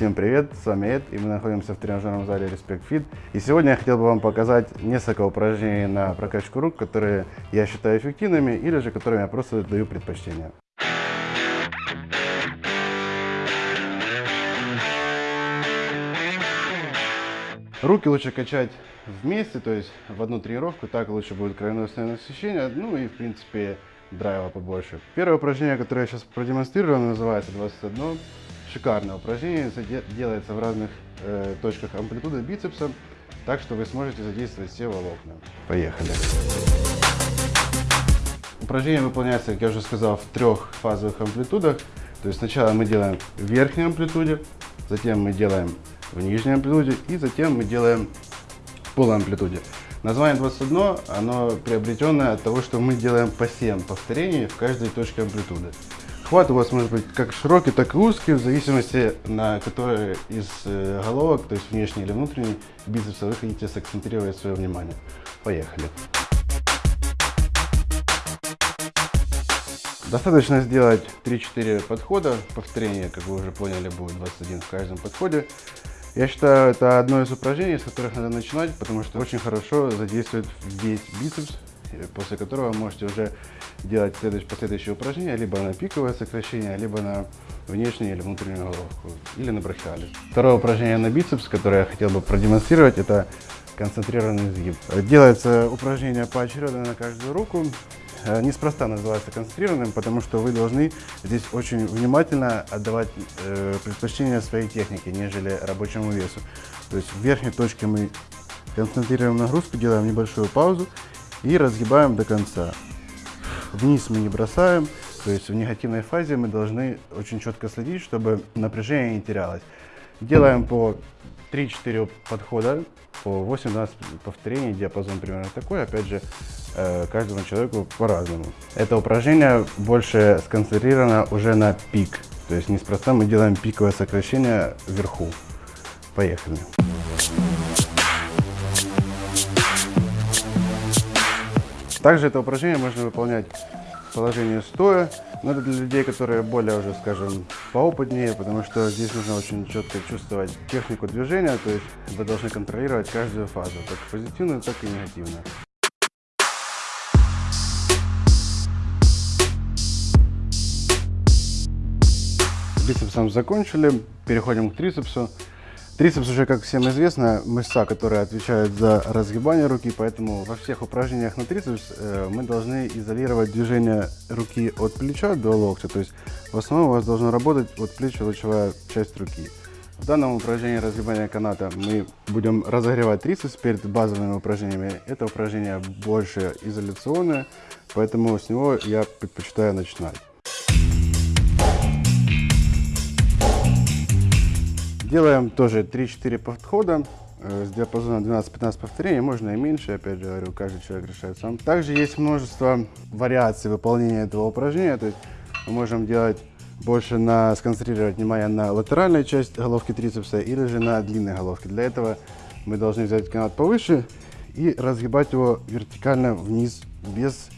Всем привет, с вами Эд, и мы находимся в тренажерном зале Respect Fit. И сегодня я хотел бы вам показать несколько упражнений на прокачку рук, которые я считаю эффективными, или же которым я просто даю предпочтение. Руки лучше качать вместе, то есть в одну тренировку, так лучше будет кровеносное насыщение, ну и в принципе драйва побольше. Первое упражнение, которое я сейчас продемонстрирую, называется 21. Шикарное упражнение, делается в разных э, точках амплитуды бицепса, так что вы сможете задействовать все волокна. Поехали. Упражнение выполняется, как я уже сказал, в трех фазовых амплитудах. То есть сначала мы делаем в верхней амплитуде, затем мы делаем в нижней амплитуде и затем мы делаем в полуамплитуде. Название 21, оно приобретенное от того, что мы делаем по 7 повторений в каждой точке амплитуды. Хват у вас может быть как широкий, так и узкий, в зависимости на который из э, головок, то есть внешний или внутренний бицепса, вы хотите сакцентрировать свое внимание. Поехали. Достаточно сделать 3-4 подхода, повторение, как вы уже поняли, будет 21 в каждом подходе. Я считаю, это одно из упражнений, с которых надо начинать, потому что очень хорошо задействует весь бицепс, после которого вы можете уже делать следующие, последующие упражнения, либо на пиковое сокращение, либо на внешнюю или внутреннюю головку, или на брахиале. Второе упражнение на бицепс, которое я хотел бы продемонстрировать, это концентрированный сгиб. Делается упражнение поочередно на каждую руку. Э, неспроста называется концентрированным, потому что вы должны здесь очень внимательно отдавать э, предпочтение своей технике, нежели рабочему весу. То есть в верхней точке мы концентрируем нагрузку, делаем небольшую паузу и разгибаем до конца. Вниз мы не бросаем, то есть в негативной фазе мы должны очень четко следить, чтобы напряжение не терялось. Делаем по 3-4 подхода, по 8-12 повторений, диапазон примерно такой. Опять же, э, каждому человеку по-разному. Это упражнение больше сконцентрировано уже на пик. То есть неспроста мы делаем пиковое сокращение вверху. Поехали. Также это упражнение можно выполнять в положении стоя, но это для людей, которые более уже, скажем, поопытнее, потому что здесь нужно очень четко чувствовать технику движения, то есть вы должны контролировать каждую фазу, как позитивную, так и негативную. Бицепсом закончили, переходим к трицепсу. Трицепс уже, как всем известно, мышца, которая отвечает за разгибание руки, поэтому во всех упражнениях на трицепс э, мы должны изолировать движение руки от плеча до локтя. То есть в основном у вас должна работать от плеча лучевая часть руки. В данном упражнении разгибания каната мы будем разогревать трицепс перед базовыми упражнениями. Это упражнение больше изоляционное, поэтому с него я предпочитаю начинать. Делаем тоже 3-4 подхода э, с диапазоном 12-15 повторений, можно и меньше, опять же говорю, каждый человек решает сам. Также есть множество вариаций выполнения этого упражнения, то есть мы можем делать больше на сконцентрировать внимание на латеральной части головки трицепса или же на длинной головке. Для этого мы должны взять канат повыше и разгибать его вертикально вниз без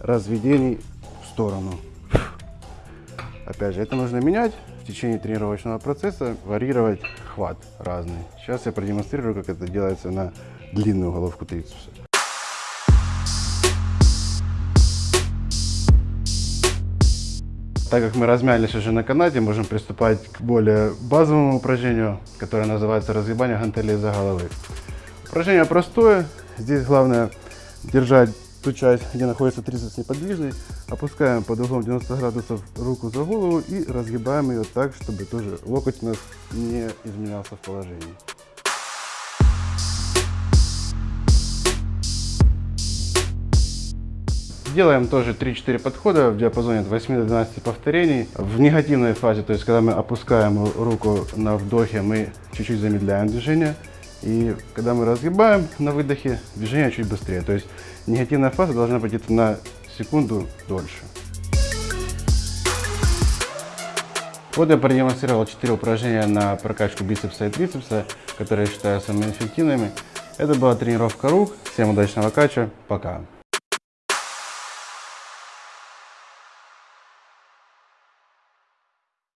разведений в сторону. Опять же, это нужно менять в течение тренировочного процесса, варьировать хват разный. Сейчас я продемонстрирую, как это делается на длинную головку трицепса. Так как мы размялись уже на канате, можем приступать к более базовому упражнению, которое называется разгибание гантелей за головы. Упражнение простое. Здесь главное держать ту часть, где находится трицепс неподвижный, опускаем под углом 90 градусов руку за голову и разгибаем ее так, чтобы тоже локоть у нас не изменялся в положении. Делаем тоже 3-4 подхода в диапазоне от 8 до 12 повторений. В негативной фазе, то есть когда мы опускаем руку на вдохе, мы чуть-чуть замедляем движение. И когда мы разгибаем на выдохе, движение чуть быстрее. То есть негативная фаза должна быть где-то на секунду дольше. Вот я продемонстрировал 4 упражнения на прокачку бицепса и трицепса, которые я считаю самыми эффективными. Это была тренировка рук. Всем удачного кача. Пока.